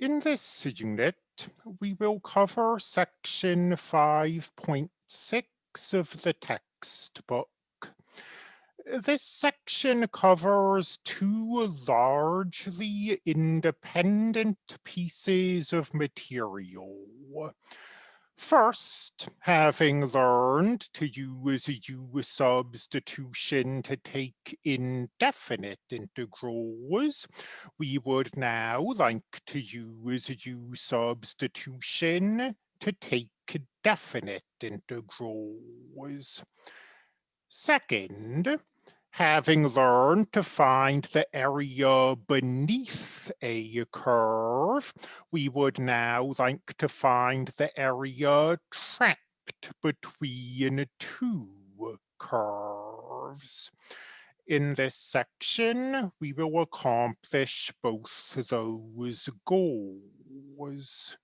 In this unit, we will cover section 5.6 of the textbook. This section covers two largely independent pieces of material. First, having learned to use a U substitution to take indefinite integrals, we would now like to use a U substitution to take definite integrals. Second, having learned to find the area beneath a curve, we would now like to find the area trapped between two curves. In this section, we will accomplish both those goals.